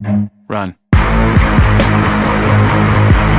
Run.